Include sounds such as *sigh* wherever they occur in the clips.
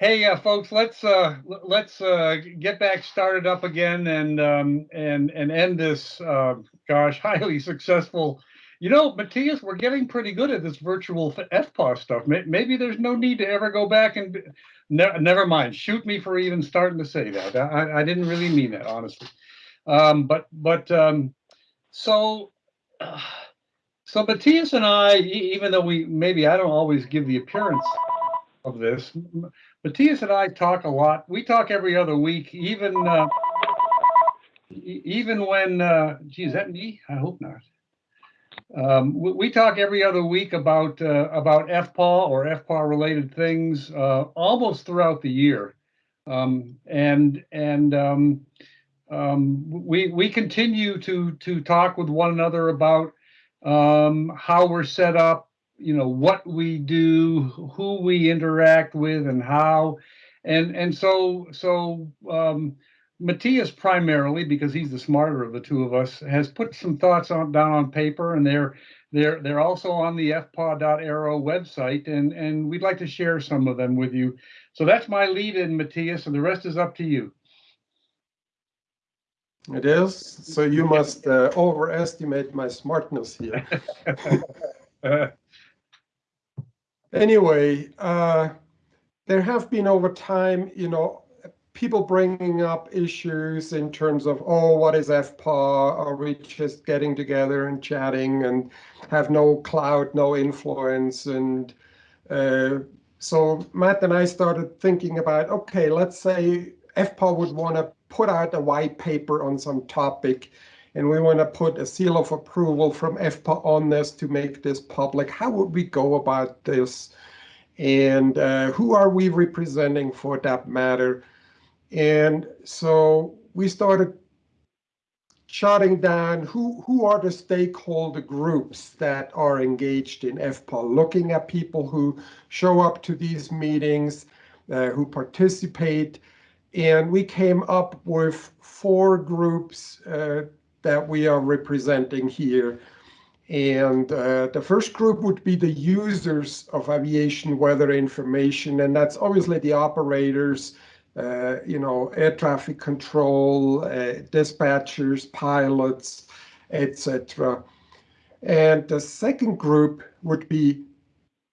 Hey, uh, folks, let's uh, let's uh, get back started up again and um, and and end this uh, gosh *laughs* highly successful. You know, Matthias, we're getting pretty good at this virtual f- FPAW stuff. Maybe there's no need to ever go back and ne- never mind. Shoot me for even starting to say that. I, I didn't really mean that, honestly. Um, but but um, so. *sighs* So Matthias and I, even though we maybe I don't always give the appearance of this, Matthias and I talk a lot. We talk every other week, even uh, even when. Uh, gee, is that me? I hope not. Um, we, we talk every other week about uh, about FPAW or FPAW related things uh, almost throughout the year, um, and and um, um, we we continue to to talk with one another about um, how we're set up, you know, what we do, who we interact with, and how, and and so so um, Matthias primarily because he's the smarter of the two of us has put some thoughts on down on paper, and they're they're they're also on the fpaw.aero website, and and we'd like to share some of them with you. So that's my lead in Matthias, and the rest is up to you. It is. So you must uh, overestimate my smartness here. *laughs* *laughs* Anyway, uh, there have been over time, you know, people bringing up issues in terms of, oh, what is FPAW? Are we just getting together and chatting and have no cloud, no influence? And uh, so Matt and I started thinking about, okay, let's say FPAW would want to put out a white paper on some topic and we want to put a seal of approval from FPAW on this to make this public. How would we go about this? And uh, who are we representing for that matter? And so we started jotting down who, who are the stakeholder groups that are engaged in FPAW, looking at people who show up to these meetings, uh, who participate. And we came up with four groups uh, that we are representing here. And uh, the first group would be the users of aviation weather information, and that's obviously the operators, uh, you know, air traffic control, uh, dispatchers, pilots, etc. And the second group would be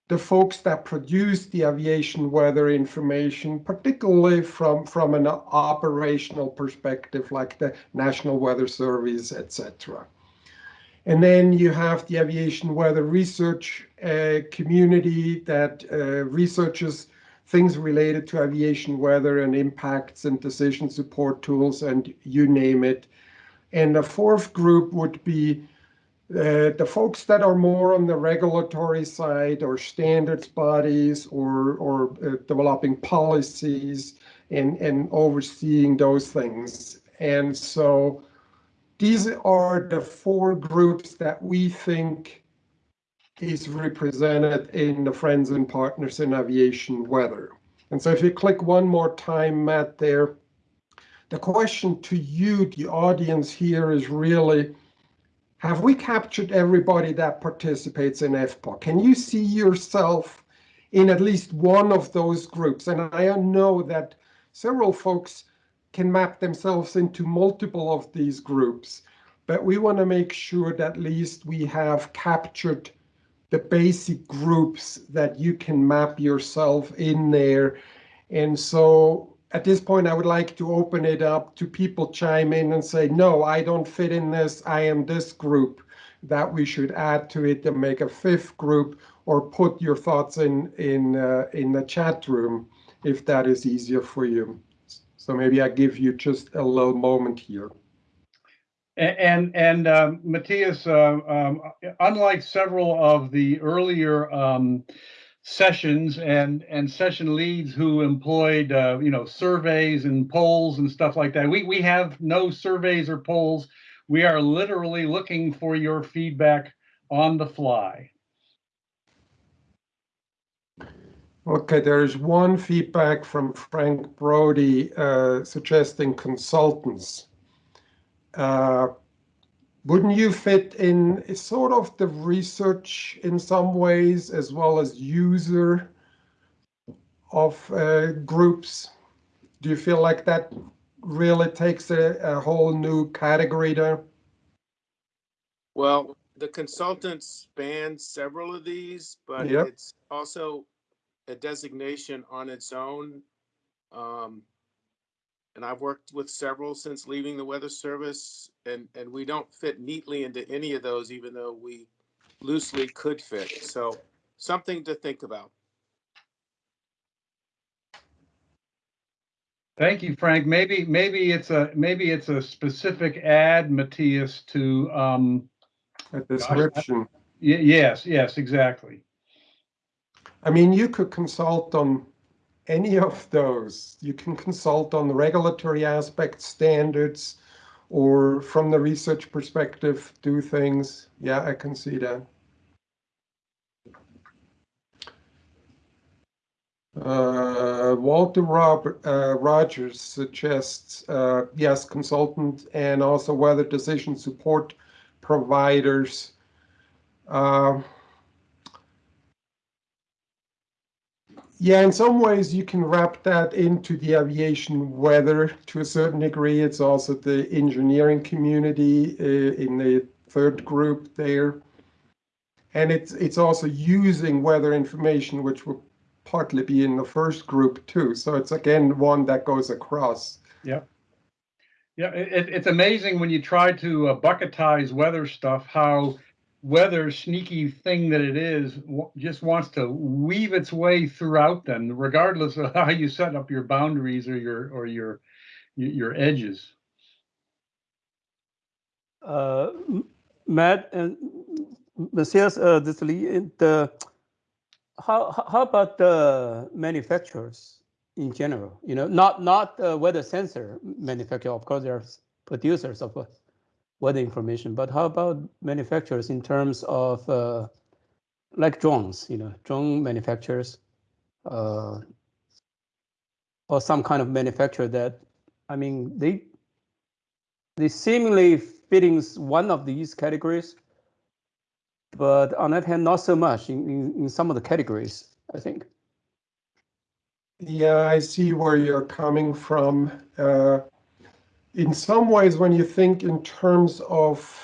the folks that produce the aviation weather information, particularly from, from an operational perspective, like the National Weather Service, etc. And then you have the aviation weather research uh, community that uh, researches things related to aviation weather and impacts and decision support tools and you name it. And the fourth group would be uh, the folks that are more on the regulatory side or standards bodies or, or uh, developing policies and, and overseeing those things. And so these are the four groups that we think is represented in the Friends and Partners in Aviation Weather. And so if you click one more time, Matt, there, the question to you, the audience here is really, have we captured everybody that participates in FPAW? Can you see yourself in at least one of those groups? And I know that several folks can map themselves into multiple of these groups, but we want to make sure that at least we have captured the basic groups that you can map yourself in there. And so at this point, I would like to open it up to people chime in and say, no, I don't fit in this. I am this group that we should add to it and make a fifth group or put your thoughts in in uh, in the chat room if that is easier for you. So maybe I give you just a little moment here. And and um, Matthias, uh, um, unlike several of the earlier um, sessions and and session leads who employed uh, you know surveys and polls and stuff like that, we we have no surveys or polls. We are literally looking for your feedback on the fly. Okay, there's one feedback from Frank Brody uh, suggesting consultants. Uh, wouldn't you fit in sort of the research in some ways as well as user of uh, groups? Do you feel like that really takes a, a whole new category there? Well, the consultants spans several of these, but Yep. it's also a designation on its own. Um, and I've worked with several since leaving the Weather Service, and, and we don't fit neatly into any of those, even though we loosely could fit. So something to think about. Thank you, Frank. Maybe, maybe it's a, maybe it's a specific ad, Matthias, to, um, A description. y- yes, yes, exactly. I mean, you could consult on any of those. You can consult on the regulatory aspect standards or from the research perspective, do things. Yeah, I can see that. Uh, Walter Rob, uh, Rogers suggests, uh, yes, consultant and also weather decision support providers. Yeah, in some ways you can wrap that into the aviation weather to a certain degree. It's also the engineering community uh, in the third group there. And it's it's also using weather information, which will partly be in the first group too. So it's again one that goes across. Yeah, Yeah, it- it's amazing when you try to uh, bucketize weather stuff, how weather sneaky thing that it is just wants to weave its way throughout them, regardless of *laughs* how you set up your boundaries or your or your your edges. uh, Matt and Matthias, uh, this uh, how, how- about the manufacturers in general? You know, not, not uh, weather sensor manufacturer, of course, there's producers of weather information, but how about manufacturers in terms of uh, like drones, you know, drone manufacturers? uh, Or some kind of manufacturer that, I mean, they they seemingly fitting one of these categories, but on that hand, not so much in, in, in some of the categories, I think. Yeah, I see where you're coming from. Uh, in some ways, when you think in terms of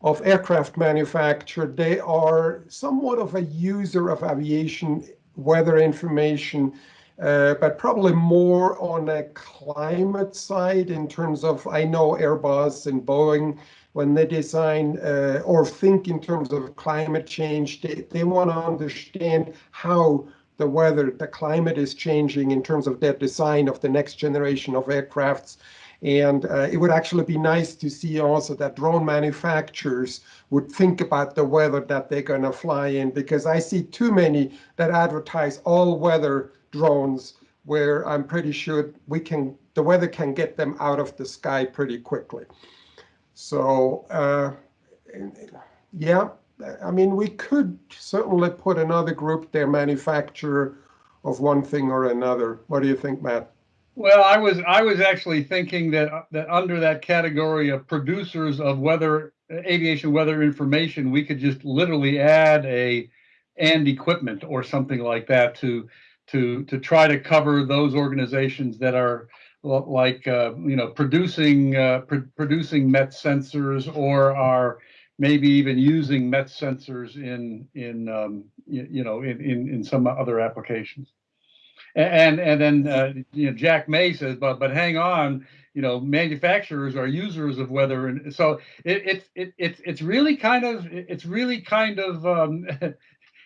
of aircraft manufacture, they are somewhat of a user of aviation weather information, uh, but probably more on a climate side in terms of I know Airbus and Boeing when they design uh, or think in terms of climate change, they, they want to understand how the weather, the climate is changing in terms of their design of the next generation of aircrafts. And uh, it would actually be nice to see also that drone manufacturers would think about the weather that they're going to fly in, because I see too many that advertise all weather drones where I'm pretty sure we can, the weather can get them out of the sky pretty quickly. So, uh, yeah, I mean, we could certainly put another group there, manufacturer of one thing or another. What do you think, Matt? Well, I was I was actually thinking that that under that category of producers of weather aviation weather information, we could just literally add a and equipment or something like that to to to try to cover those organizations that are like uh, you know producing uh, pr- producing MET sensors or are maybe even using MET sensors in in um, you, you know in, in in some other applications. And and then uh, you know Jack May says, but but hang on, you know manufacturers are users of weather, and so it, it's it, it's it's really kind of it's really kind of um, *laughs*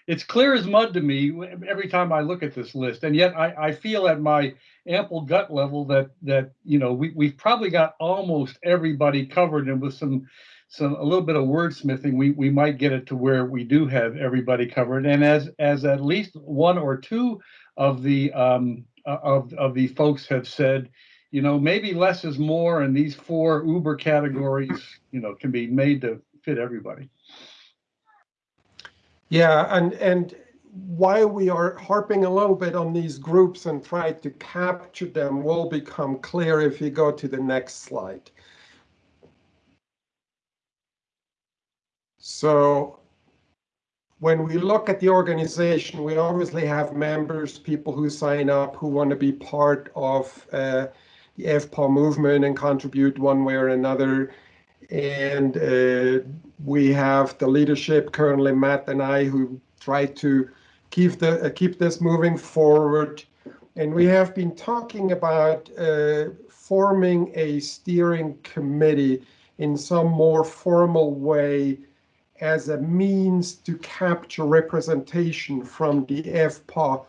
it's clear as mud to me every time I look at this list, and yet I, I feel at my ample gut level that that you know we we've probably got almost everybody covered, and with some some a little bit of wordsmithing, we we might get it to where we do have everybody covered, and as as at least one or two of the um, uh, of of the folks have said, you know, maybe less is more, and these four Uber categories, you know, can be made to fit everybody. Yeah, and and why we are harping a little bit on these groups and try to capture them will become clear if you go to the next slide. So when we look at the organization, we obviously have members, people who sign up, who want to be part of uh, the FPAW movement and contribute one way or another. And uh, we have the leadership, currently Matt and I, who try to keep the uh, keep this moving forward. And we have been talking about uh, forming a steering committee in some more formal way as a means to capture representation from the FPA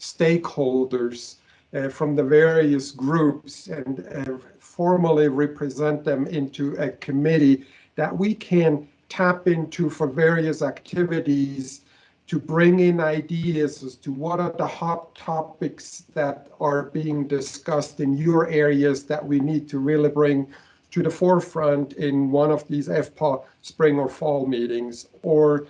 stakeholders uh, from the various groups and uh, formally represent them into a committee that we can tap into for various activities to bring in ideas as to what are the hot topics that are being discussed in your areas that we need to really bring to the forefront in one of these FPAW spring or fall meetings. Or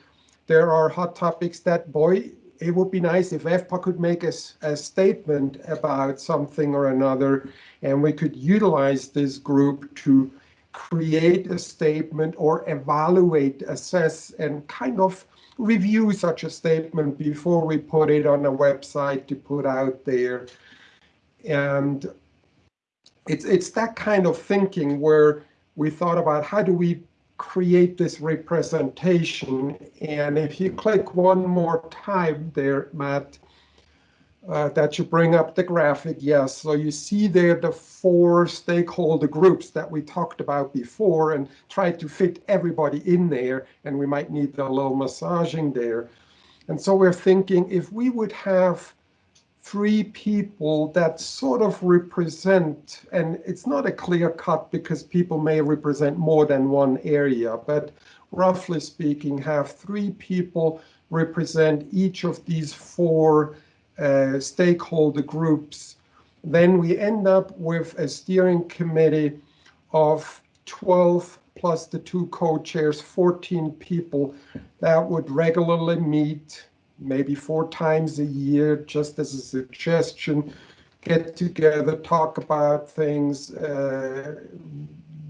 there are hot topics that, boy, it would be nice if FPAW could make a, a statement about something or another, and we could utilize this group to create a statement or evaluate, assess, and kind of review such a statement before we put it on a website to put out there. And it's it's that kind of thinking where we thought about how do we create this representation. And if you click one more time there Matt uh, that you bring up the graphic yes. So you see there the four stakeholder groups that we talked about before and try to fit everybody in there and we might need a little massaging there. And so we're thinking if we would have three people that sort of represent, and it's not a clear cut because people may represent more than one area, but roughly speaking, have three people represent each of these four uh, stakeholder groups. Then we end up with a steering committee of 12 plus the two co-chairs, 14 people that would regularly meet maybe four times a year, just as a suggestion, get together, talk about things, uh,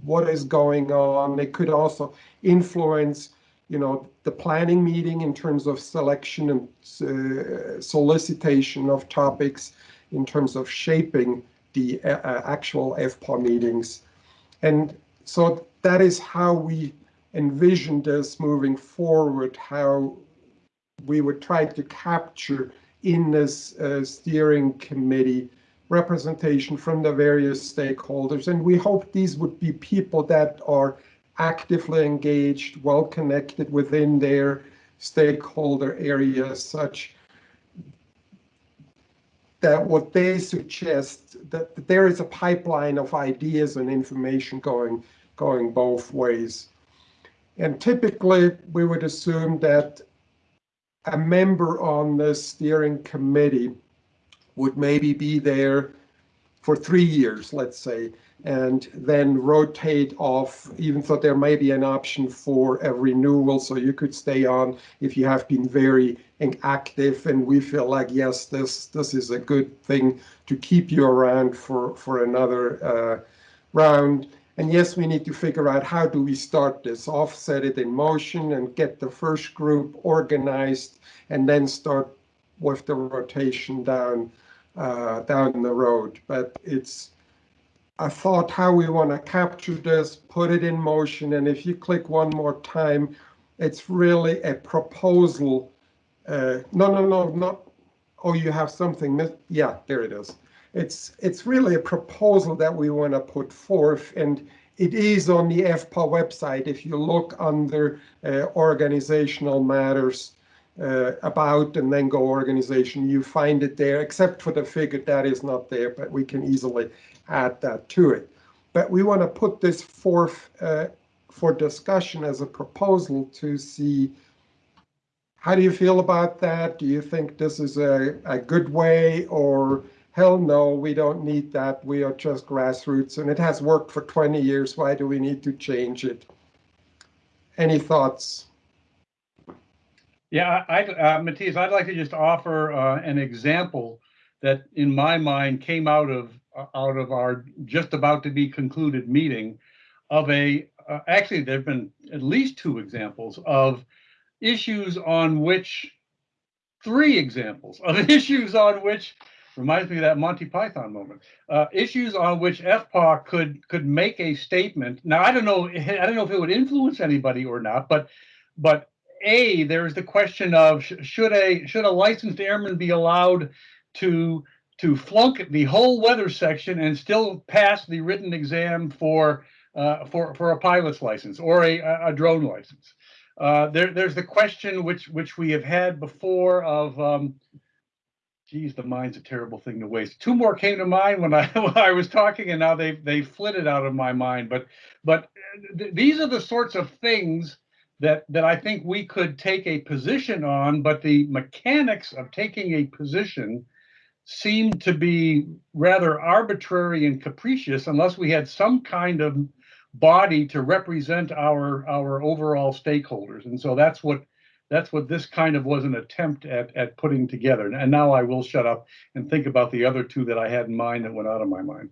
what is going on. They could also influence, you know, the planning meeting in terms of selection and uh, solicitation of topics, in terms of shaping the uh, uh actual FPAW meetings. And so that is how we envision this moving forward, how we would try to capture in this uh, steering committee representation from the various stakeholders. And we hope these would be people that are actively engaged, well connected within their stakeholder areas, such that what they suggest that, that there is a pipeline of ideas and information going going both ways. And typically we would assume that a member on the steering committee would maybe be there for three years, let's say, and then rotate off, even though there may be an option for a renewal. So you could stay on if you have been very active and we feel like, yes, this this is a good thing to keep you around for, for another uh, round. And yes, we need to figure out how do we start this, offset it in motion and get the first group organized and then start with the rotation down uh, down the road. But it's a thought how we want to capture this, put it in motion. And if you click one more time, it's really a proposal. Uh, no, no, no, not, oh, you have something. Yeah, there it is it's it's really a proposal that we want to put forth and it is on the FPAW website if you look under uh, organizational matters uh, about and then go organization you find it there except for the figure that is not there but we can easily add that to it. But we want to put this forth uh, for discussion as a proposal to see how do you feel about that? Do you think this is a, a good way or hell no, we don't need that. We are just grassroots and it has worked for 20 years. Why do we need to change it? Any thoughts? Yeah, I, uh, I'd like to just offer uh, an example that in my mind came out of uh, out of our just about to be concluded meeting of a uh, actually there have been at least two examples of issues on which, three examples of *laughs* issues on which, reminds me of that Monty Python moment, uh, issues on which FPA could, could make a statement. Now, I don't know, I don't know if it would influence anybody or not, but, but A, there's the question of sh- should a, should a licensed airman be allowed to, to flunk the whole weather section and still pass the written exam for, uh, for, for a pilot's license or a, a drone license? Uh, there, there's the question which, which we have had before of, um, geez, the mind's a terrible thing to waste. Two more came to mind when I, *laughs* when I was talking and now they, they flitted out of my mind. But, but uh, th- these are the sorts of things that, that I think we could take a position on, but the mechanics of taking a position seem to be rather arbitrary and capricious unless we had some kind of body to represent our our overall stakeholders and so that's what that's what this kind of was an attempt at at putting together and now i will shut up and think about the other two that i had in mind that went out of my mind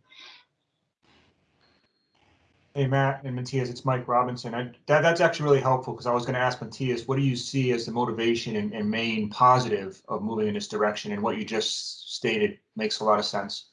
Hey, Matt and Matthias, it's Mike Robinson. I, that, that's actually really helpful because I was going to ask Matthias, what do you see as the motivation and, and main positive of moving in this direction? And what you just stated makes a lot of sense.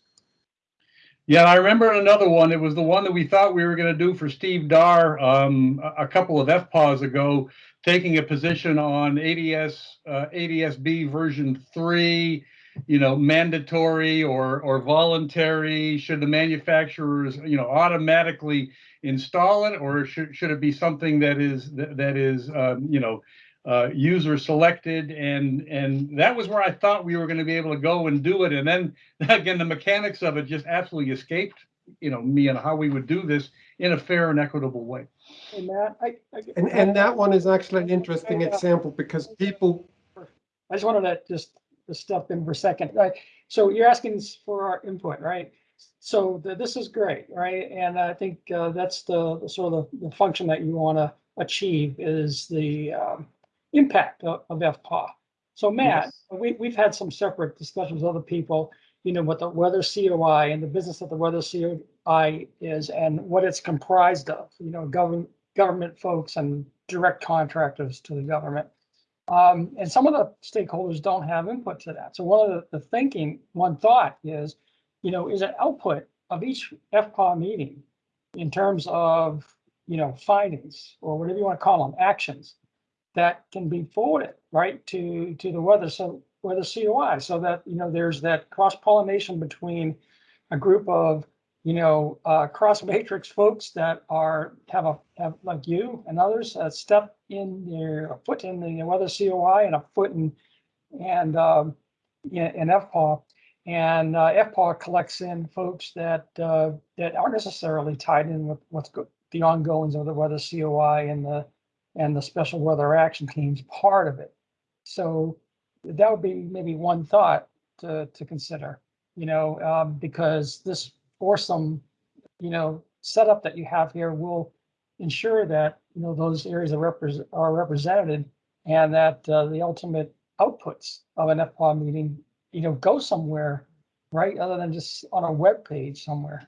Yeah i remember another one it was the one that we thought we were going to do for steve dar um, a, couple of fpas ago taking a position on ads uh, adsb version 3 you know, mandatory or or voluntary? Should the manufacturers, you know, automatically install it, or should should it be something that is that, that is, um, you know, uh, user selected? And and that was where I thought we were going to be able to go and do it. And then *laughs* again, the mechanics of it just absolutely escaped, you know, me and how we would do this in a fair and equitable way. Hey, Matt, I, I. And, and that one is actually an interesting example because people, I just wanted to just, to step in for a second. Right, so you're asking for our input, right? So the, this is great, right? And I think uh, that's the, the sort of the, the function that you want to achieve is the um, impact of, of FPAW. So Matt, we, we've had some separate discussions with other people, you know, what the weather COI and the business of the weather COI is and what it's comprised of, you know, government, government folks and direct contractors to the government. Um, and some of the stakeholders don't have input to that. So one of the, the thinking, one thought is, you know, is an output of each FPA meeting in terms of, you know, findings or whatever you want to call them, actions that can be forwarded, right, to, to the weather, so weather COI, so that, you know, there's that cross pollination between a group of, you know, uh, cross *laughs* matrix folks that are, have a, have like you and others, a step in their, a foot in the weather COI and a foot in, and, um, in, in FPAW. And, uh, FPAW collects in folks that, uh, that aren't necessarily tied in with what's go, the ongoings of the weather COI and the, and the special weather action team's part of it. So that would be maybe one thought to, to consider, you know, um, because this foursome, you know, setup that you have here will ensure that, you know, those areas are represent, are represented and that, uh, the ultimate outputs of an FPAW meeting, you know, go somewhere, right? Other than just on a web page somewhere.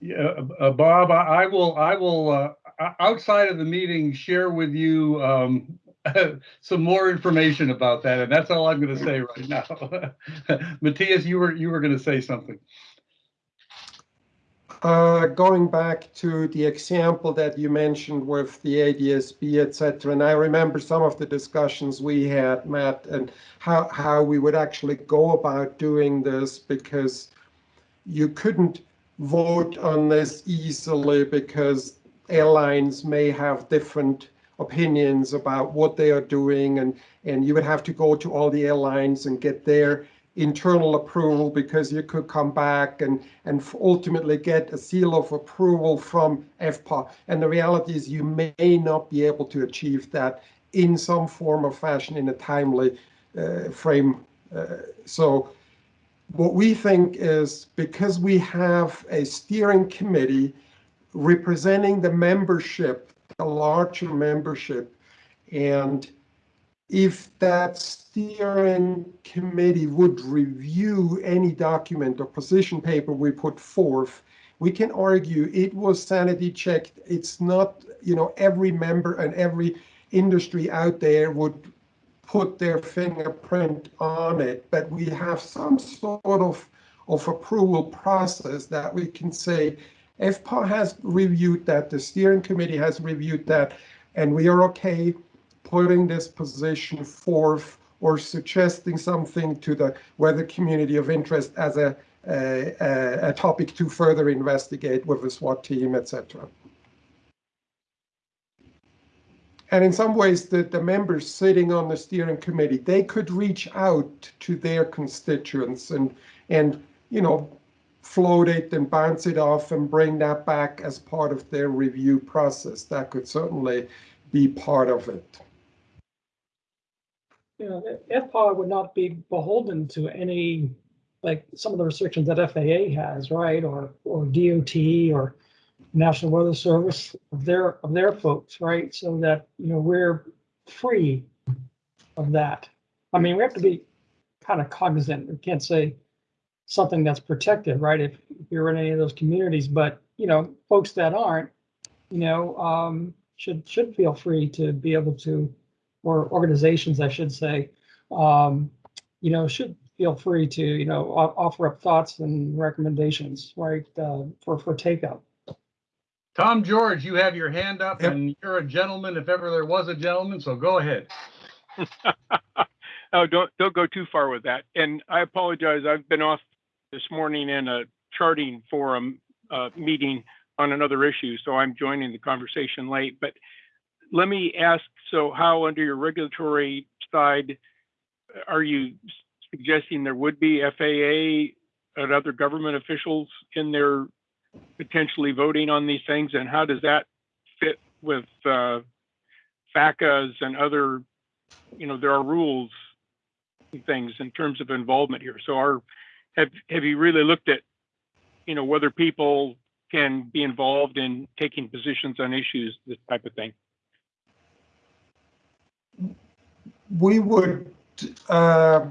Yeah, uh, Bob, I I will, I will, uh, o- outside of the meeting, share with you, um, *laughs* some more information about that, and that's all I'm gonna say right now. *laughs* Matthias, you were, you were gonna say something. uh, going back to the example that you mentioned with the ADSB, et cetera, and I remember some of the discussions we had, Matt, and how, how we would actually go about doing this because you couldn't vote on this easily because airlines may have different opinions about what they are doing and and you would have to go to all the airlines and get their internal approval because you could come back and and ultimately get a seal of approval from FPA. And the reality is you may not be able to achieve that in some form or fashion in a timely uh, frame. Uh, so what we think is because we have a steering committee representing the membership, the larger membership, and if that steering committee would review any document or position paper we put forth, we can argue it was sanity checked. It's not, you know, every member and every industry out there would put their fingerprint on it, but we have some sort of, of approval process that we can say, FPA has reviewed that, the steering committee has reviewed that, and we are okay putting this position forth or suggesting something to the weather community of interest as a, a, a, topic to further investigate with the SWAT team, etc. And in some ways, the, the members sitting on the steering committee, they could reach out to their constituents and, and, you know, float it and bounce it off and bring that back as part of their review process. That could certainly be part of it. You know, FPA would not be beholden to any, like, some of the restrictions that FAA has, right? Or, or DOT or National Weather Service of their, of their folks, right? So that, you know, we're free of that. I mean, we have to be kind of cognizant. We can't say something that's protected, right? If you're in any of those communities, but, you know, folks that aren't, you know, um, should, should feel free to be able to, or organizations, I should say, um, you know, should feel free to, you know, offer up thoughts and recommendations, right, uh, for, for takeout. Tom George, you have your hand up Yep. and you're a gentleman if ever there was a gentleman, so go ahead. *laughs* oh, don't don't go too far with that. And I apologize. I've been off this morning in a charting forum uh, meeting on another issue, so I'm joining the conversation late. But let me ask: so, how under your regulatory side are you suggesting there would be FAA and other government officials in there potentially voting on these things, and how does that fit with uh, FACAs and other you know, there are rules and things in terms of involvement here. So are, have, have you really looked at, you know, whether people can be involved in taking positions on issues, this type of thing? we would uh,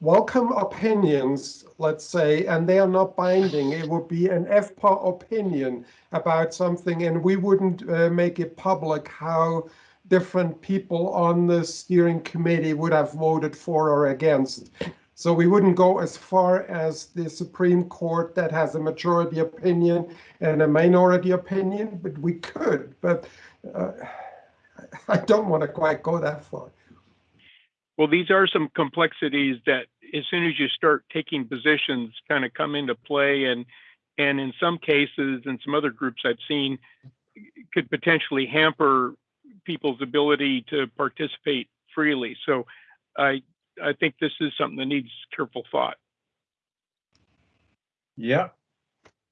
welcome opinions, let's say, and they are not binding. It would be an FPA opinion about something, and we wouldn't uh, make it public how different people on the steering committee would have voted for or against. So we wouldn't go as far as the Supreme Court that has a majority opinion and a minority opinion, but we could. But uh, *laughs* I don't want to quite go that far. Well, these are some complexities that as soon as you start taking positions kind of come into play and and in some cases and some other groups I've seen could potentially hamper people's ability to participate freely. So I I think this is something that needs careful thought. Yeah.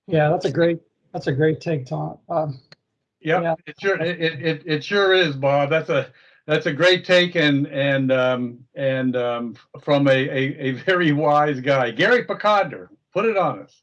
Yeah, that's a great, that's a great take, Tom. Um, Yeah. yep, it sure, it, it, it- it sure is, Bob. That's a, that's a great take and, and, um, and, um, from a, a, a very wise guy. Gary Pokodner, put it on us.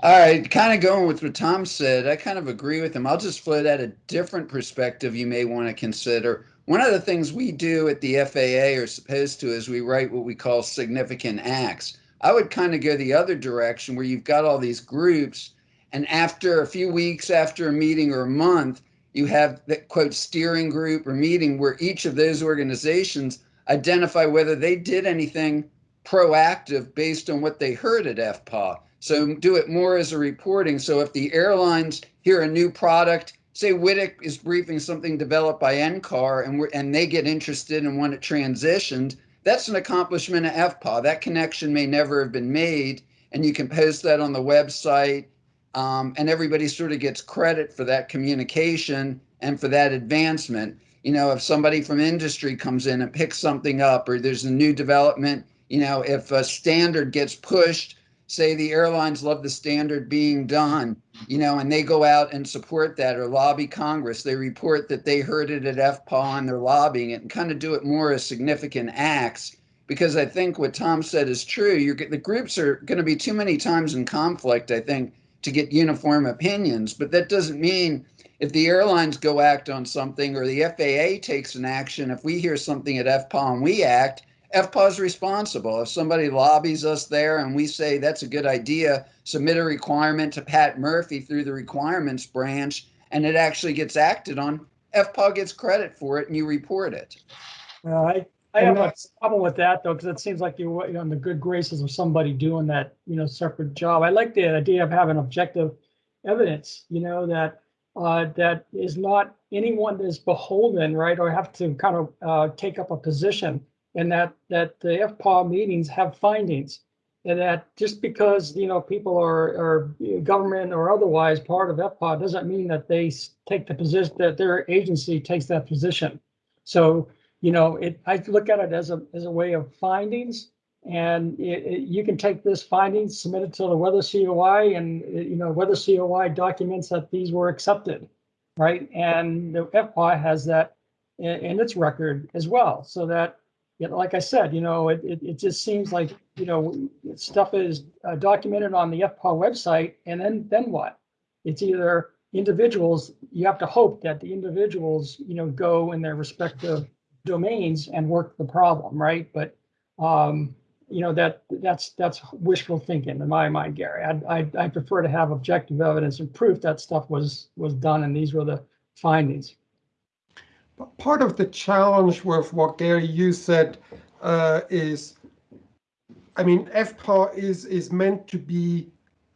All right, kind of going with what Tom said, I kind of agree with him. I'll just float out a different perspective you may want to consider. One of the things we do at the FAA are supposed to is we write what we call significant acts. I would kind of go the other direction where you've got all these groups, and after a few weeks, after a meeting or a month, you have the quote steering group or meeting where each of those organizations identify whether they did anything proactive based on what they heard at FPA. So do it more as a reporting. So if the airlines hear a new product, say Wittick is briefing something developed by NCAR and and they get interested and want it transitioned, that's an accomplishment of FPA. That connection may never have been made, and you can post that on the website, um, and everybody sort of gets credit for that communication and for that advancement. You know, if somebody from industry comes in and picks something up, or there's a new development, you know, if a standard gets pushed, say the airlines love the standard being done, you know, and they go out and support that or lobby Congress. They report that they heard it at FPA and they're lobbying it and kind of do it more as significant acts. Because I think what Tom said is true. You're, the groups are going to be too many times in conflict, I think, to get uniform opinions. But that doesn't mean if the airlines go act on something or the FAA takes an action, if we hear something at FPA and we act, FPA is responsible. If somebody lobbies us there and we say that's a good idea, submit a requirement to Pat Murphy through the requirements branch, and it actually gets acted on, FPA gets credit for it and you report it. Uh, I, I have a problem with that though, because it seems like you're you're the good graces of somebody doing that, you know, separate job. I like the idea of having objective evidence, you know, that, uh, that is not anyone that is beholden, right, or have to kind of, uh, take up a position. And that, that the FPAW meetings have findings. And that just because, you know, people are, are government or otherwise part of FPAW doesn't mean that they take the position, that their agency takes that position. So, you know, it, I look at it as a, as a way of findings. And it, it- you can take this findings, submit it to the weather COI and, uh, you know, weather COI documents that these were accepted. Right? And the FPI has that in its record as well. So that, you know, like I said, you know, it, it, it just seems like, you know, stuff is uh, documented on the FPI website and then, then what? It's either individuals, you have to hope that the individuals, you know, go in their respective domains and work the problem, right? But, um, you know, that, that's, that's wishful thinking in my mind, Gary. I, I, I prefer to have objective evidence and proof that stuff was, was done and these were the findings. Part of the challenge with what Gary, you said, uh, is, I mean, FPA is, is meant to be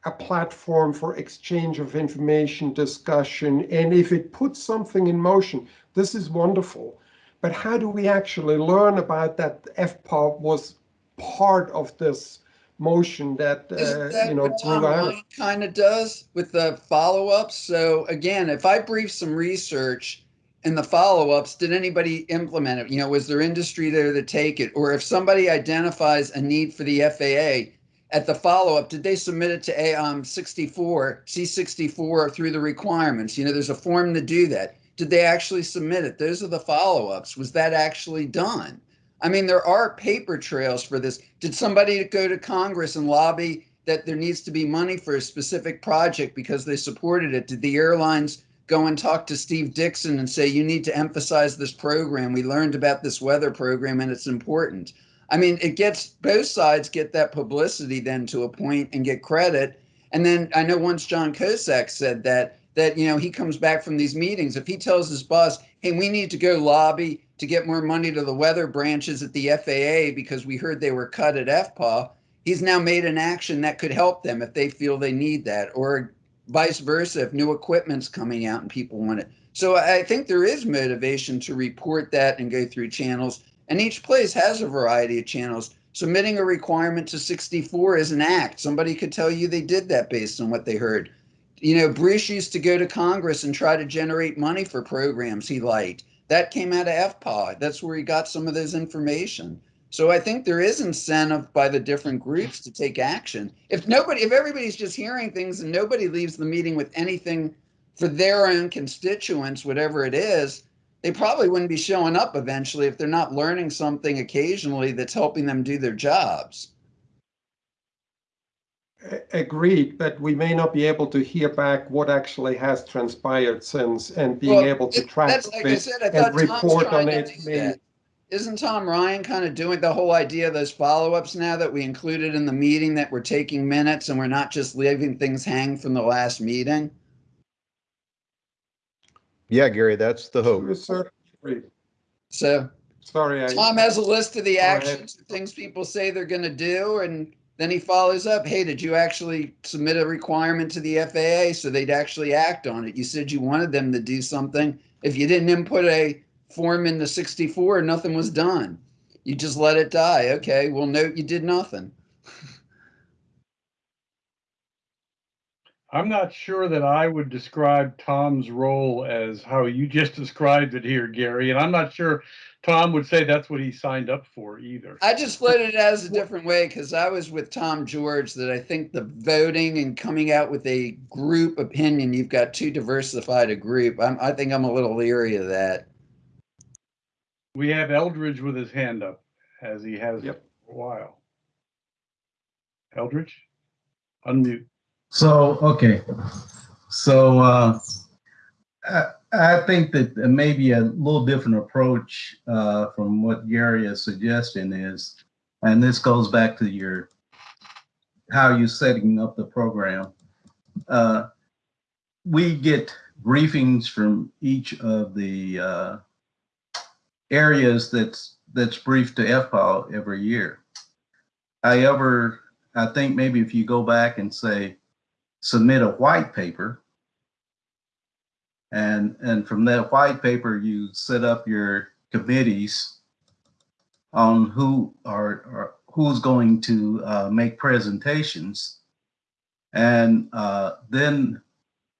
a platform for exchange of information, discussion, and if it puts something in motion, this is wonderful. But how do we actually learn about that FPA was part of this motion that, uh, that you know, what Tom grew out? Ryan kind of does with the follow-ups? So again, if I brief some research in the follow-ups, did anybody implement it? You know, was there industry there to take it? Or if somebody identifies a need for the FAA at the follow-up, did they submit it to A um 64, C64 through the requirements? You know, there's a form to do that. Did they actually submit it? Those are the follow-ups. Was that actually done? I mean, there are paper trails for this. Did somebody go to Congress and lobby that there needs to be money for a specific project because they supported it? Did the airlines go and talk to Steve Dixon and say, you need to emphasize this program? We learned about this weather program and it's important. I mean, it gets both sides get that publicity then to a point and get credit. And then I know once John Kosak said that, that, you know, he comes back from these meetings. If he tells his boss, hey, we need to go lobby to get more money to the weather branches at the FAA because we heard they were cut at FPA, he's now made an action that could help them if they feel they need that, or vice versa, if new equipment's coming out and people want it. So I think there is motivation to report that and go through channels. And each place has a variety of channels. Submitting a requirement to 64 is an act. Somebody could tell you they did that based on what they heard. You know, Bruce used to go to Congress and try to generate money for programs he liked. That came out of FPA. That's where he got some of those information. So I think there is incentive by the different groups to take action. If nobody, if everybody's just hearing things and nobody leaves the meeting with anything for their own constituents, whatever it is, they probably wouldn't be showing up eventually if they're not learning something occasionally that's helping them do their jobs. Agreed, but we may not be able to hear back what actually has transpired since and being Well, got to it- track That's like said, and report on it. may- that. Isn't Tom Ryan kind of doing the whole idea of those follow-ups now that we included in the meeting that we're taking minutes and we're not just leaving things hang from the last meeting? Yeah, Gary, that's the hope. To a certain degree. So Sorry, I. Tom has a list of the Go ahead. actions, things people say they're gonna do, and then he follows up, hey, did you actually submit a requirement to the FAA so they'd actually act on it? You said you wanted them to do something. If you didn't input a form in the sixty-four, nothing was done. You just let it die. Okay, well, note you did nothing. I'm not sure that I would describe Tom's role as how you just described it here, Gary, and I'm not sure Tom would say that's what he signed up for either. I just put it as a different way because I was with Tom George that I think the voting and coming out with a group opinion, you've got too diversified a group. I'm, I think I'm a little leery of that. We have Eldridge with his hand up, as he has Yep. for a while. Eldridge, unmute. So, okay. So, uh, I, I think that maybe a little different approach, uh, from what Gary is suggesting is, and this goes back to your, how you're setting up the program. Uh, we get briefings from each of the uh, areas that's that's briefed to FPAW every year. However, I think maybe if you go back and say, submit a white paper, and and from that white paper you set up your committees on who are, are who's going to uh, make presentations, and uh, then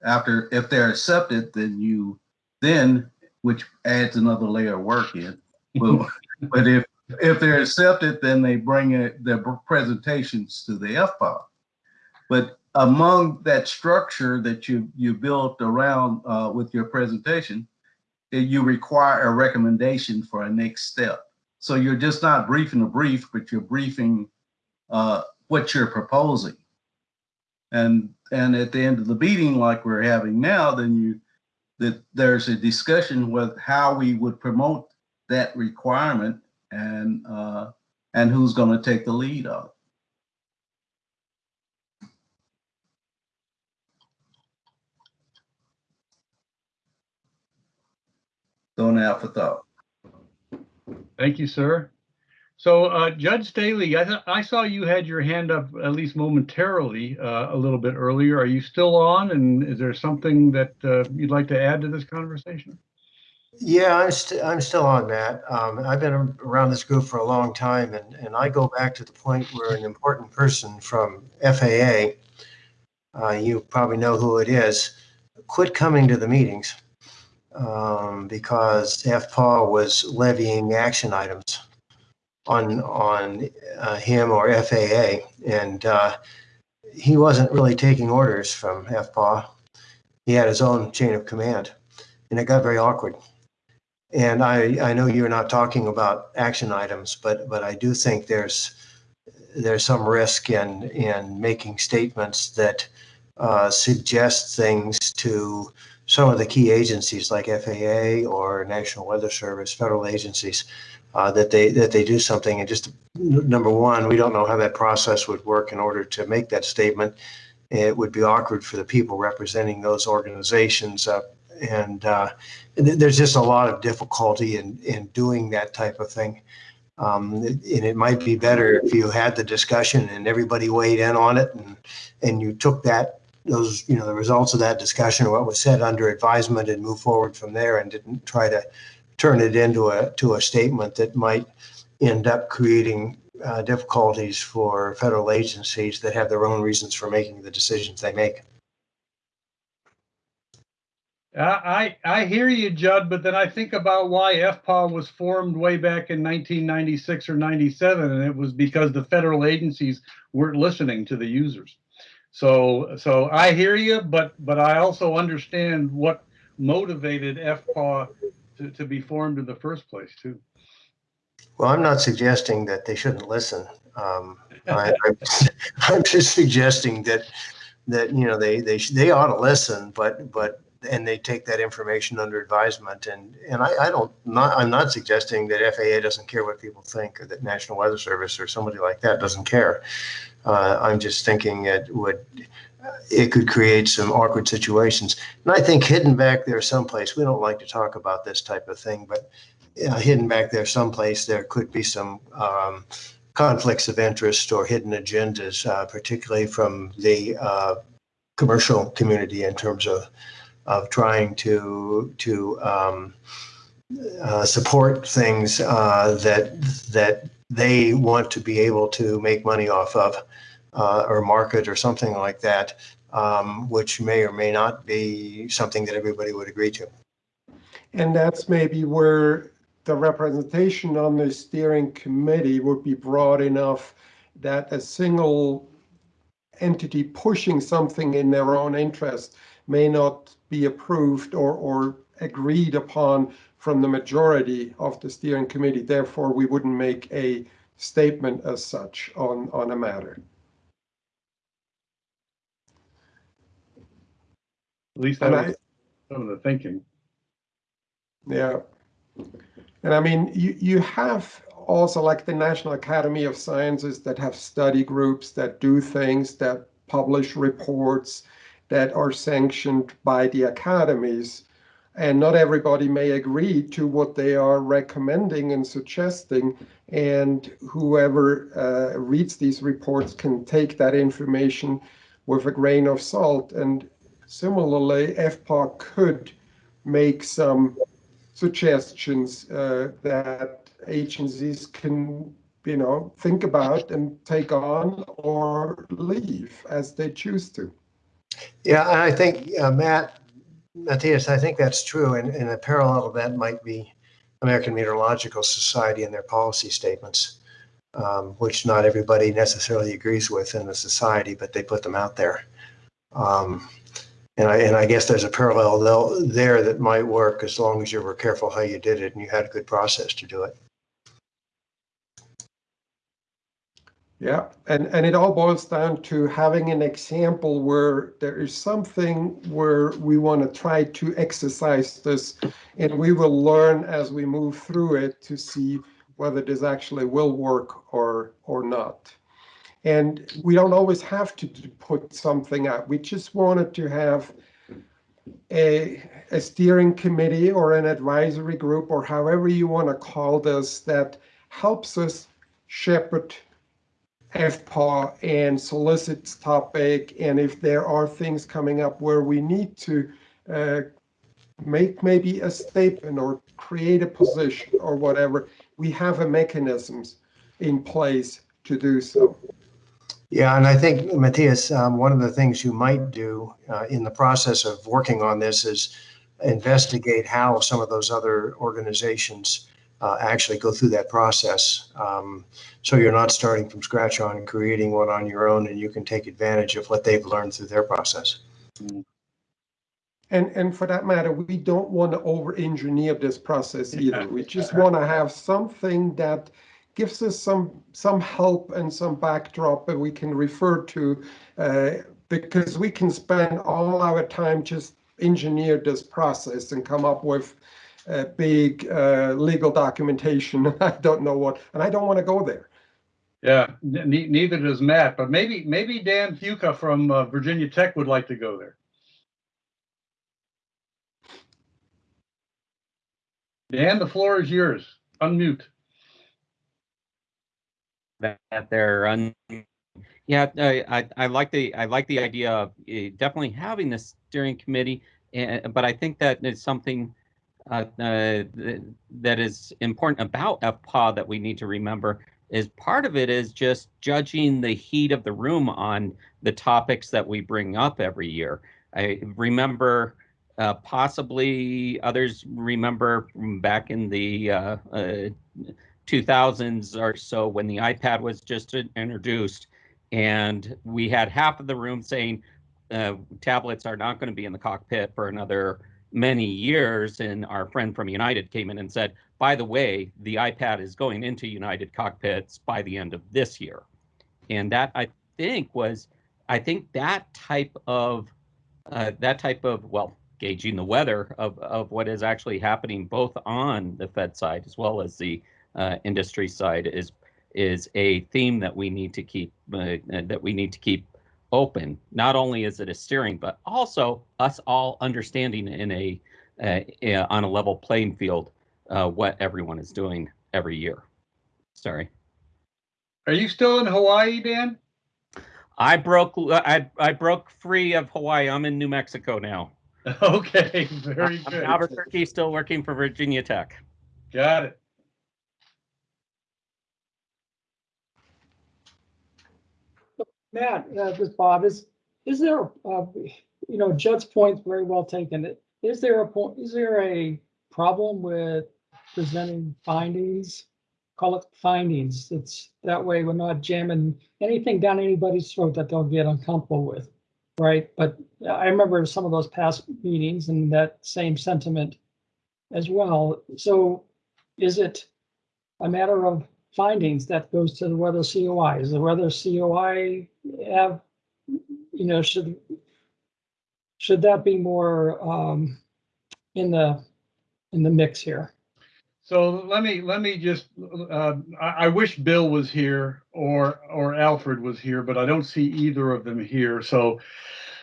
after if they're accepted, then you then which adds another layer of work in. Well, *laughs* but if if they're accepted, then they bring it, their presentations to the FPAW. But among that structure that you you built around uh, with your presentation, eh, you require a recommendation for a next step. So you're just not briefing a brief, but you're briefing uh, what you're proposing. And and at the end of the meeting, like we're having now, then you that there's a discussion with how we would promote that requirement and uh, and who's going to take the lead on. Don't have for thought. Thank you, sir. So uh, Judd Staley, I, I saw you had your hand up at least momentarily uh, a little bit earlier. Are you still on? And is there something that uh, you'd like to add to this conversation? Yeah, I'm, st- I'm still on that. Um, I've been around this group for a long time, and, and I go back to the point where an important person from FAA, uh, you probably know who it is, quit coming to the meetings um, because FPAW was levying action items on on uh, him or FAA, and uh, he wasn't really taking orders from FPAW. He had his own chain of command, and it got very awkward. And I, I know you're not talking about action items, but, but I do think there's, there's some risk in, in making statements that uh, suggest things to some of the key agencies like FAA or National Weather Service, federal agencies, uh, that they, that they do something and just, number one, we don't know how that process would work in order to make that statement. It would be awkward for the people representing those organizations. uh, And uh, th- there's just a lot of difficulty in, in doing that type of thing. Um, and it might be better if you had the discussion and everybody weighed in on it and, and you took that, those, you know, the results of that discussion what was said under advisement and move forward from there and didn't try to turn it into a, to a statement that might end up creating uh, difficulties for federal agencies that have their own reasons for making the decisions they make. I, I I hear you, Judd, but then I think about why FPAW was formed way back in 1996 or 97, and it was because the federal agencies weren't listening to the users. So so I hear you, but but I also understand what motivated FPAW to, to be formed in the first place too. Well, I'm not suggesting that they shouldn't listen. Um, I, *laughs* I'm, I'm just suggesting that, that, you know, they, they, they ought to listen, but, but, and they take that information under advisement. And, and I, I don't, not, I'm not suggesting that FAA doesn't care what people think or that National Weather Service or somebody like that doesn't care. Uh, I'm just thinking it would, it could create some awkward situations. And I think hidden back there someplace, we don't like to talk about this type of thing, but uh, hidden back there someplace, there could be some um, conflicts of interest or hidden agendas, uh, particularly from the uh, commercial community in terms of of trying to to um, uh, support things uh, that that they want to be able to make money off of uh, or market or something like that, um, which may or may not be something that everybody would agree to. And that's maybe where the representation on the steering committee would be broad enough that a single entity pushing something in their own interest may not be approved or, or agreed upon from the majority of the steering committee. Therefore, we wouldn't make a statement as such on, on a matter. At least that And I, some of the thinking. Yeah. And I mean, you, you have also like the National Academy of Sciences that have study groups that do things, that publish reports. that are sanctioned by the academies. And not everybody may agree to what they are recommending and suggesting. And whoever uh, reads these reports can take that information with a grain of salt. And similarly, FPA could make some suggestions uh, that agencies can, you know, think about and take on or leave as they choose to. Yeah, I think, uh, Matt, Matthias, I think that's true. And, and a parallel to that might be American Meteorological Society and their policy statements, um, which not everybody necessarily agrees with in the society, but they put them out there. Um, and I, and I guess there's a parallel there that might work as long as you were careful how you did it and you had a good process to do it. Yeah, and, and it all boils down to having an example where there is something where we want to try to exercise this, and we will learn as we move through it to see whether this actually will work or or not. And we don't always have to, put something out. We just wanted to have a, a steering committee or an advisory group or however you want to call this that helps us shepherd FPAW and solicits topic. And if there are things coming up where we need to uh, make maybe a statement or create a position or whatever, we have a mechanisms in place to do so. Yeah, and I think, Matthias, um, one of the things you might do uh, in the process of working on this is investigate how some of those other organizations uh, actually go through that process. Um, so you're not starting from scratch on creating one on your own, and you can take advantage of what they've learned through their process. And, and for that matter, we don't want to over-engineer this process either. We just want to have something that gives us some some help and some backdrop that we can refer to, uh, because we can spend all our time just engineer this process and come up with uh, big uh, legal documentation. *laughs* I don't know what, and I don't want to go there. Yeah, ne- neither does Matt, but maybe, maybe Dan Fuca from uh, Virginia Tech would like to go there. Dan, the floor is yours. Unmute. that they're un yeah I, I i like the i like the idea of uh, definitely having this steering committee and but i think that is something uh, uh, that is important about FPAW that we need to remember is part of it is just judging the heat of the room on the topics that we bring up every year. I remember uh, possibly others remember back in the uh, uh, 2000s or so when the iPad was just introduced, and we had half of the room saying uh, tablets are not going to be in the cockpit for another many years. And our friend from United came in and said, by the way, the iPad is going into United cockpits by the end of this year. And that I think was, I think that type of, uh, that type of, well, gauging the weather of, of what is actually happening both on the Fed side as well as the uh, industry side is is a theme that we need to keep uh, that we need to keep open. Not only is it a steering, but also us all understanding in a uh, on a level playing field uh, what everyone is doing every year. Sorry. Are you still in Hawaii, Dan? I broke I I broke free of Hawaii. I'm in New Mexico now. *laughs* Okay, very I'm good. Albuquerque, still working for Virginia Tech. Got it. Matt, uh, this Bob, is, is there, uh, you know, Judd's point's very well taken. Is there a point, is there a problem with presenting findings? Call it findings. It's that way we're not jamming anything down anybody's throat that they'll get uncomfortable with. Right, but I remember some of those past meetings and that same sentiment as well. So is it a matter of findings that goes to the weather COI? Is the weather COI have, you know, should should that be more um, in the in the mix here? So let me let me just uh, I, I wish Bill was here or or Alfred was here, but I don't see either of them here. So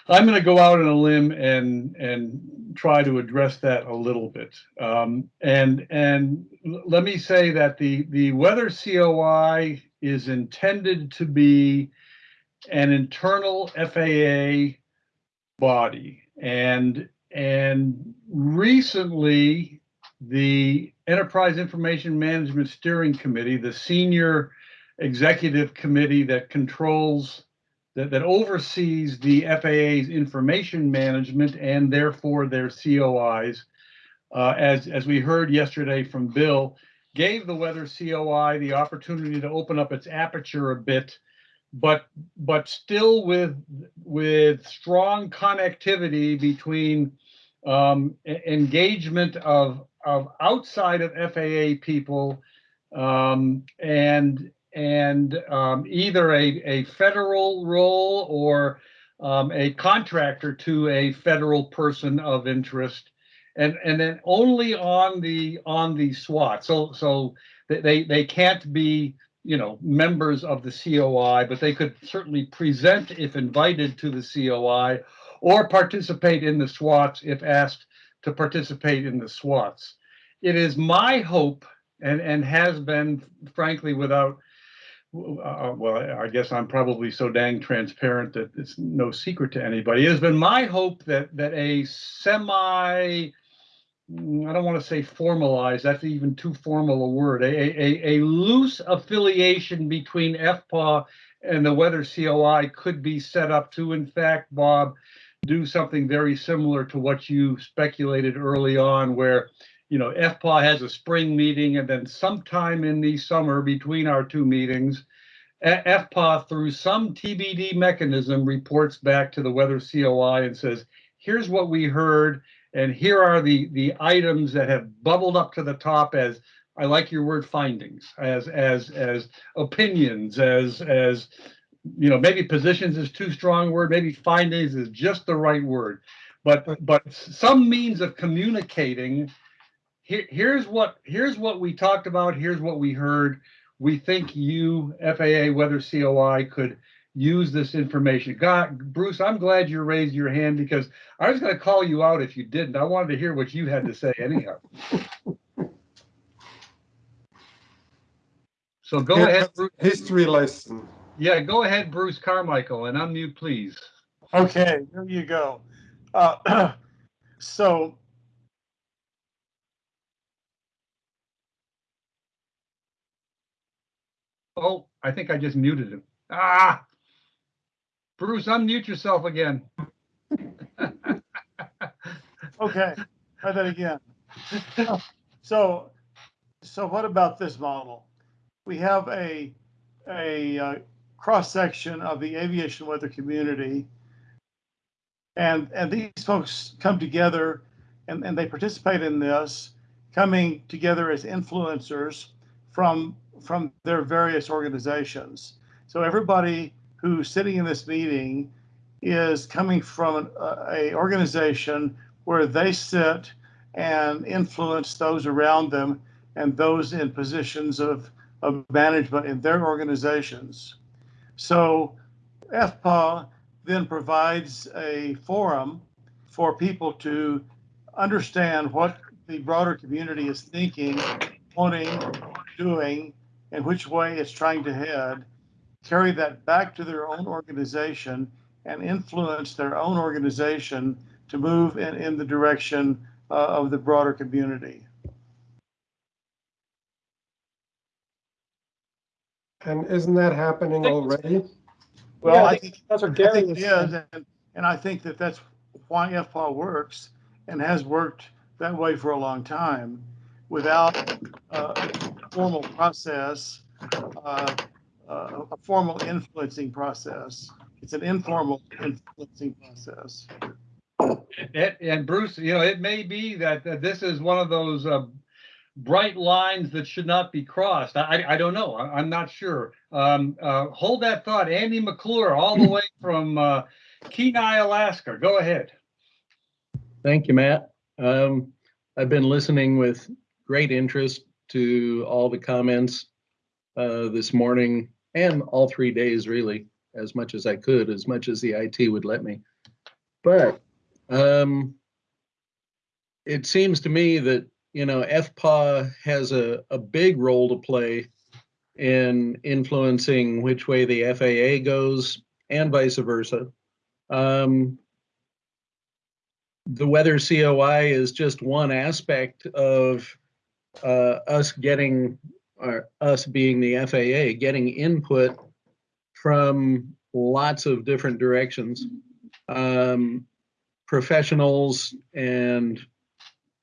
I'm going to go out on a limb and and try to address that a little bit. Um, and and let me say that the the weather COI is intended to be an internal FAA body, and and recently the Enterprise Information Management Steering Committee, the senior executive committee that controls that, that oversees the FAA's information management and therefore their COIs. Uh, as, as we heard yesterday from Bill, gave the weather COI the opportunity to open up its aperture a bit, but but still with with strong connectivity between um, engagement of of outside of FAA people um, and and um, either a, a federal role or um, a contractor to a federal person of interest and and then only on the on the SWAT. So so they they, can't be you know members of the COI but they could certainly present if invited to the COI or participate in the SWATs if asked to participate in the SWATs. It is my hope and and has been frankly without uh, well, I guess I'm probably so dang transparent that it's no secret to anybody. It has been my hope that that a semi, mm, I don't want to say formalized, that's even too formal a word, a, a, a loose affiliation between FPAW and the Weather COI could be set up to, in fact, Bob, do something very similar to what you speculated early on, where you know, FPA has a spring meeting and then sometime in the summer between our two meetings, FPA through some TBD mechanism reports back to the weather COI and says, here's what we heard and here are the, the items that have bubbled up to the top as, I like your word findings, as, as, as opinions, as, as, you know, maybe positions is too strong a word, maybe findings is just the right word. But, but some means of communicating here, here's what here's what we talked about. Here's what we heard. We think you, FAA Weather COI, could use this information. God, Bruce, I'm glad you raised your hand because I was going to call you out if you didn't. I wanted to hear what you had to say anyhow. *laughs* So go Yeah, ahead, Bruce. History lesson. Yeah, go ahead, Bruce Carmichael, and unmute, please. Okay, there you go. Uh, *clears throat* so Oh, I think I just muted him. Ah, Bruce, unmute yourself again. *laughs* Okay, try that again. *laughs* So, so what about this model? We have a, a uh, cross-section of the aviation weather community. And, and these folks come together and, and they participate in this, coming together as influencers from, from their various organizations. So everybody who's sitting in this meeting is coming from an, a, a organization where they sit and influence those around them and those in positions of, of management in their organizations. So FPA then provides a forum for people to understand what the broader community is thinking, wanting, doing, and which way it's trying to head, carry that back to their own organization and influence their own organization to move in, in the direction uh, of the broader community. And isn't that happening already? Well, Yeah, I I think, That's what I Gary think was is, and, and I think that that's why FPAW works and has worked that way for a long time without uh, a formal process, uh, uh, a formal influencing process. It's an informal influencing process. And, and Bruce, you know, it may be that, that this is one of those uh, bright lines that should not be crossed. I, I- I don't know. I, I'm not sure. Um, uh, hold that thought. Andy McClure, all the way from uh, Kenai, Alaska. Go ahead. Thank you, Matt. Um, I've been listening with great interest to all the comments uh, this morning and all three days, really, as much as I could, as much as the IT would let me. But um, it seems to me that, you know, FPA has a, a big role to play in influencing which way the FAA goes and vice versa. Um, the weather COI is just one aspect of uh, us getting, or us being the FAA, getting input from lots of different directions. Um, professionals and,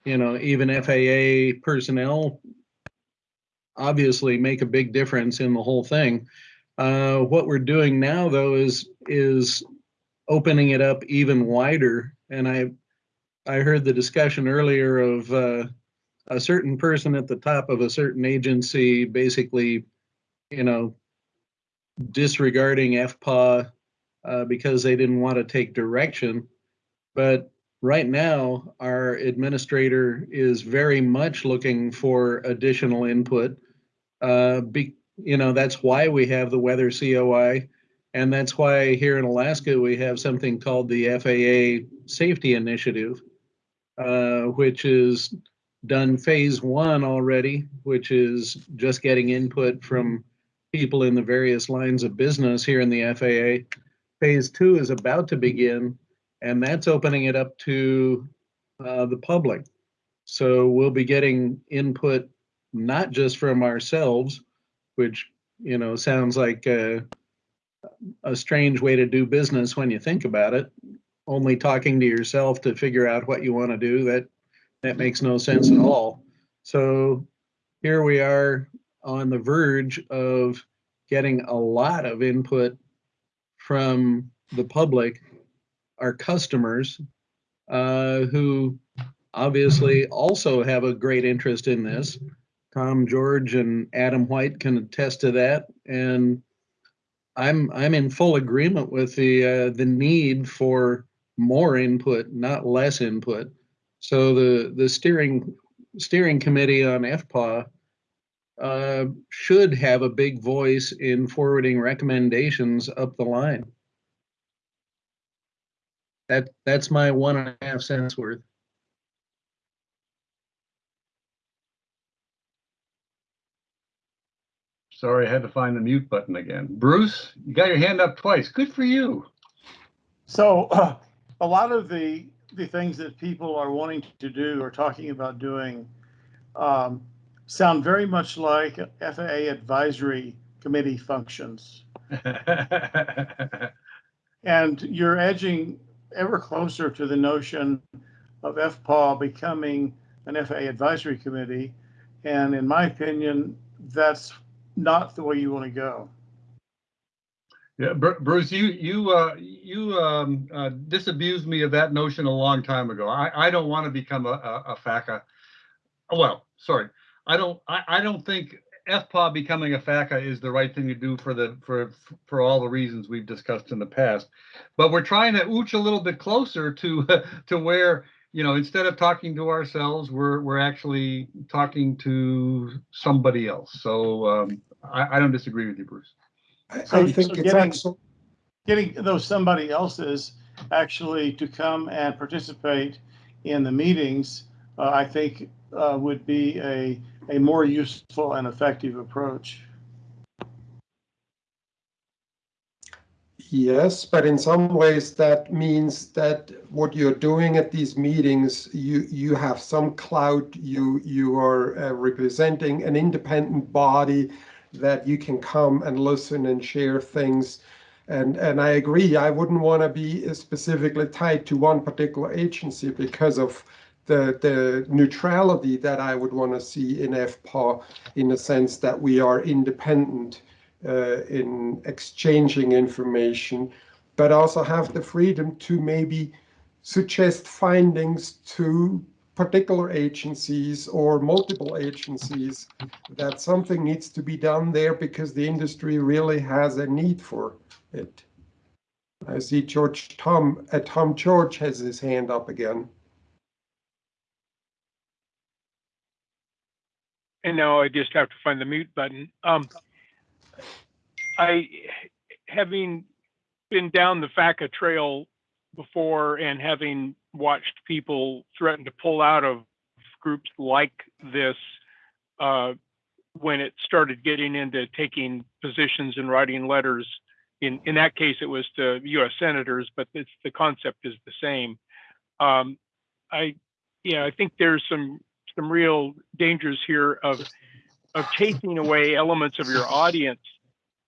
you know, even FAA personnel obviously make a big difference in the whole thing. Uh, what we're doing now, though, is is opening it up even wider. And I I heard the discussion earlier of uh, a certain person at the top of a certain agency basically, you know, disregarding FPA uh, because they didn't want to take direction. But right now, our administrator is very much looking for additional input. Uh, be, you know, that's why we have the weather COI. And that's why here in Alaska, we have something called the FAA Safety Initiative, uh, which is done phase one already, which is just getting input from people in the various lines of business here in the FAA. Phase two is about to begin, and that's opening it up to uh, the public. So we'll be getting input not just from ourselves, which you know sounds like a, a strange way to do business when you think about it. Only talking to yourself to figure out what you want to do that that makes no sense at all. So here we are on the verge of getting a lot of input from the public, our customers, uh, who obviously also have a great interest in this. Tom George and Adam White can attest to that, and I'm I'm in full agreement with the uh, the need for more input, not less input. So the the steering steering committee on FPA uh, should have a big voice in forwarding recommendations up the line. That that's my one and a half cents worth. Sorry, I had to find the mute button again. Bruce, you got your hand up twice. Good for you. So uh, *clears throat* a lot of the the things that people are wanting to do or talking about doing um, sound very much like FAA advisory committee functions. *laughs* and you're edging ever closer to the notion of FPAW becoming an FAA advisory committee. And in my opinion, that's not the way you want to go. Yeah, Bruce, you you uh, you um, uh, disabused me of that notion a long time ago. I, I don't want to become a, a, a FACA. Well, sorry, I don't I, I don't think FPA becoming a FACA is the right thing to do for the for for all the reasons we've discussed in the past. But we're trying to ooch a little bit closer to *laughs* to where you know instead of talking to ourselves, we're we're actually talking to somebody else. So um, I, I don't disagree with you, Bruce. I, So- I think so it's getting- actually Getting those somebody else's actually to come and participate in the meetings, uh, I think uh, would be a, a more useful and effective approach. Yes, but in some ways that means that what you're doing at these meetings, you you have some clout. You you are uh, representing an independent body that you can come and listen and share things. And and I agree. I wouldn't want to be specifically tied to one particular agency because of the the neutrality that I would want to see in FPA, in the sense that we are independent uh, in exchanging information, but also have the freedom to maybe suggest findings to particular agencies or multiple agencies that something needs to be done there because the industry really has a need for it. I see George Tom, uh, Tom George has his hand up again. And now I just have to find the mute button. Um, I, having been down the FACA trail before and having watched people threaten to pull out of groups like this uh, when it started getting into taking positions and writing letters. In in that case, it was to U.S. senators, but it's, the concept is the same. Um, I yeah, I think there's some some real dangers here of of chasing away elements of your audience.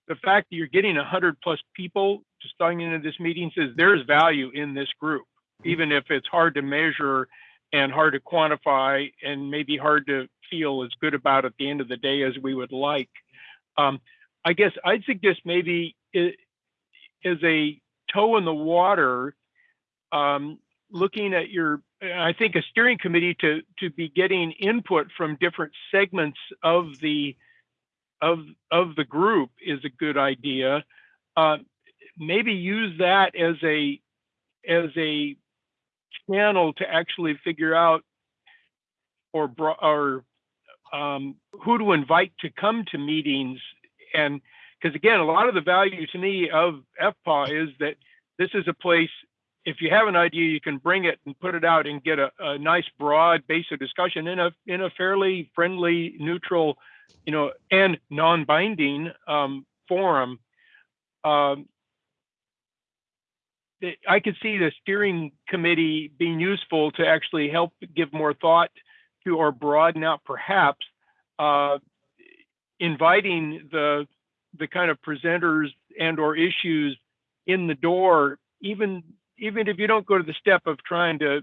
The fact that you're getting 100 plus people just starting into this meeting says there's value in this group, even if it's hard to measure and hard to quantify and maybe hard to feel as good about at the end of the day as we would like. Um, I guess I'd suggest maybe it, as a toe in the water, um, looking at your, I think a steering committee to to be getting input from different segments of the of of the group is a good idea. Uh, maybe use that as a as a channel to actually figure out or or um, who to invite to come to meetings. And because again a lot of the value to me of fpa is that this is a place if you have an idea you can bring it and put it out and get a, a nice broad base of discussion in a in a fairly friendly neutral you know and non-binding um, forum. Um, I could see the steering committee being useful to actually help give more thought to or broaden out perhaps uh, inviting the the kind of presenters and or issues in the door even even if you don't go to the step of trying to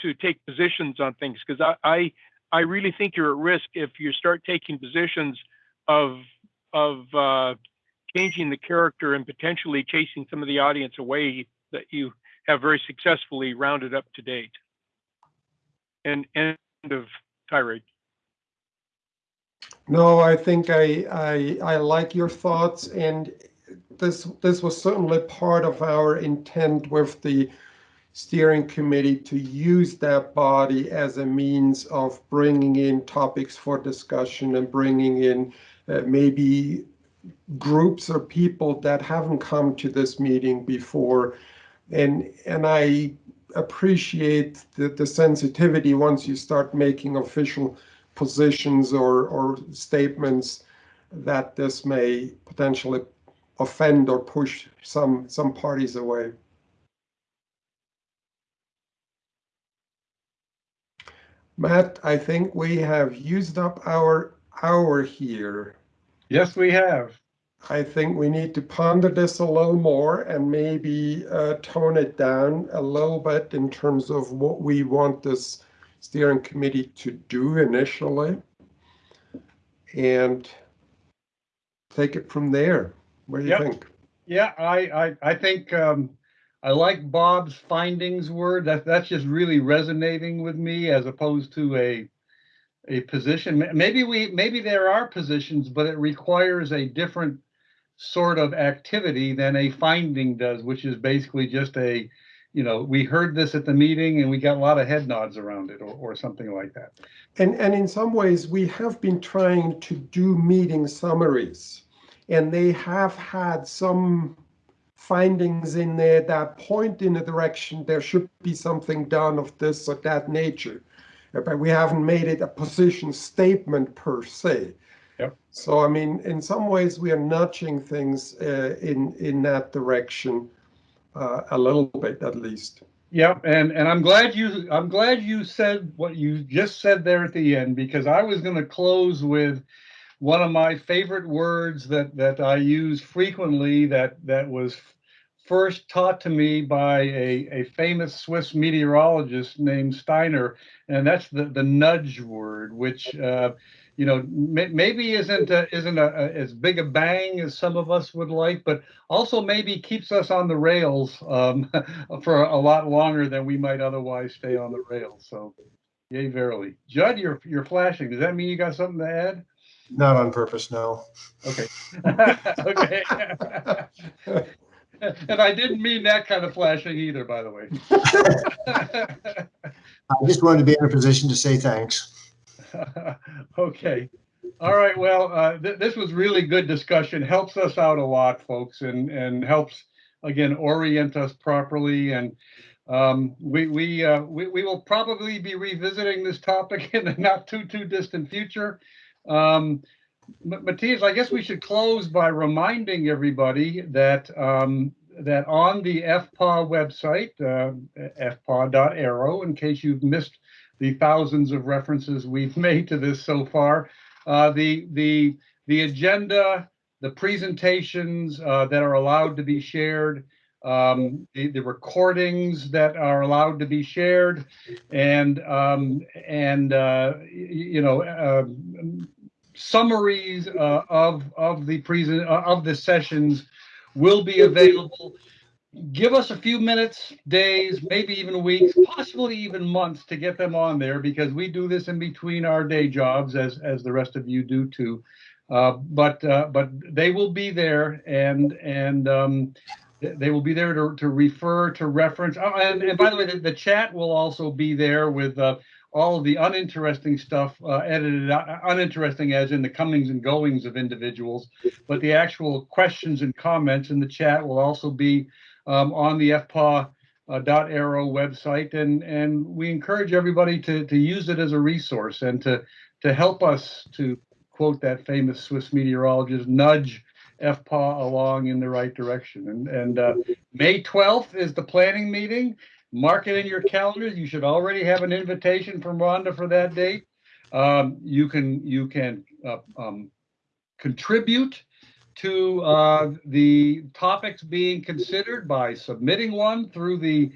to take positions on things. Because I, I I really think you're at risk if you start taking positions of of uh, changing the character and potentially chasing some of the audience away that you have very successfully rounded up to date. And end of tirade. No, I think I, I, I like your thoughts and this, this was certainly part of our intent with the steering committee to use that body as a means of bringing in topics for discussion and bringing in uh, maybe groups or people that haven't come to this meeting before and and I appreciate the, the sensitivity once you start making official positions or or statements that this may potentially offend or push some some parties away. Matt, I think we have used up our hour here. Yes, we have. I think we need to ponder this a little more and maybe uh, tone it down a little bit in terms of what we want this steering committee to do initially and take it from there. What do you Yep. think? Yeah, I, I, I think, um, I like Bob's findings word. That, that's just really resonating with me as opposed to a, a position. Maybe we, maybe there are positions, but it requires a different sort of activity than a finding does, which is basically just a, you know, we heard this at the meeting and we got a lot of head nods around it or, or something like that. And, and in some ways, we have been trying to do meeting summaries, and they have had some findings in there that point in a direction there should be something done of this or that nature. But we haven't made it a position statement per se. Yep. So, I mean, in some ways, we are nudging things uh, in, in that direction uh, a little bit at least. Yep, and and I'm glad you I'm glad you said what you just said there at the end because I was going to close with one of my favorite words that that I use frequently that that was first taught to me by a, a famous Swiss meteorologist named Steiner, and that's the the nudge word, which uh, you know maybe isn't a, isn't a, a, as big a bang as some of us would like, but also maybe keeps us on the rails um, *laughs* for a lot longer than we might otherwise stay on the rails. So, yay, verily. Judd, you're you're flashing. Does that mean you got something to add? Not on purpose, no. Okay. *laughs* okay. *laughs* and I didn't mean that kind of flashing either, by the way. I just wanted to be in a position to say thanks. *laughs* okay. All right. Well, uh, th- this was really good discussion. Helps us out a lot, folks, and and helps again orient us properly. And Um, we, we, uh, we, we will probably be revisiting this topic *laughs* in the not too, too distant future. Um, Ma- Matthias, I guess we should close by reminding everybody that, um, that on the FPAW website, uh, fpaw.aero, in case you've missed the thousands of references we've *laughs* made to this so far, uh, the, the, the agenda, the presentations, uh, that are allowed to be shared, um, the, the recordings that are allowed to be shared, and, um, and, uh, you know, um, summaries uh, of of the present uh, of the sessions will be available. Give us a few minutes, days, maybe even weeks, possibly even months to get them on there because we do this in between our day jobs, as as the rest of you do too. Uh, but uh, but they will be there, and and um, they will be there to, to refer to reference. Oh, and, and by the way, the, the chat will also be there with uh, all of the uninteresting stuff uh, edited out, uninteresting as in the comings and goings of individuals, but the actual questions and comments in the chat will also be um, on the FPAW uh, dot aero website, and and we encourage everybody to to use it as a resource and to to help us to quote that famous Swiss meteorologist, nudge FPAW along in the right direction. And and uh, May 12th is the planning meeting mark it in your calendars. You should already have an invitation from Rhonda for that date. Um, you can you can uh, um, contribute to uh, the topics being considered by submitting one through the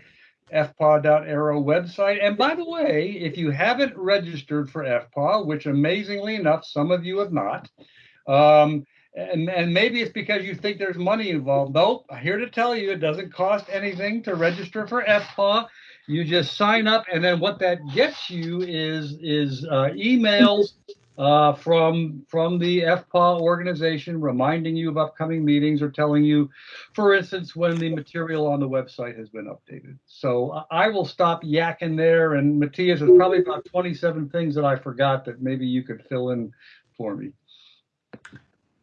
fpaw.aero website. And by the way, if you haven't registered for FPAW, which amazingly enough, some of you have not, um, and, and maybe it's because you think there's money involved. Nope, I'm here to tell you it doesn't cost anything to register for FPAW. You just sign up, and then what that gets you is is uh, emails uh, from from the FPAW organization reminding you of upcoming meetings or telling you, for instance, when the material on the website has been updated. So I I will stop yakking there. And Matthias, there's probably about 27 things that I forgot that maybe you could fill in for me.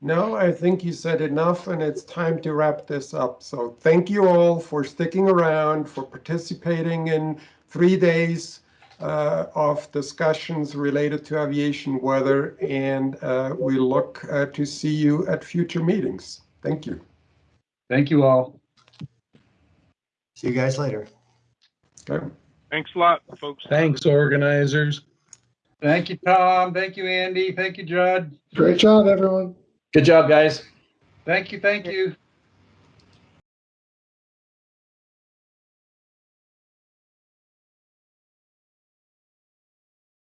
No, I think you said enough and it's time to wrap this up. So thank you all for sticking around, for participating in three days uh, of discussions related to aviation weather, and uh, we look uh, to see you at future meetings. Thank you. Thank you all. See you guys later. Okay. Thanks a lot, folks. Thanks, organizers. Thank you, Tom. Thank you, Andy. Thank you, Judd. Great job, everyone. Good job, guys. Thank you. Thank you.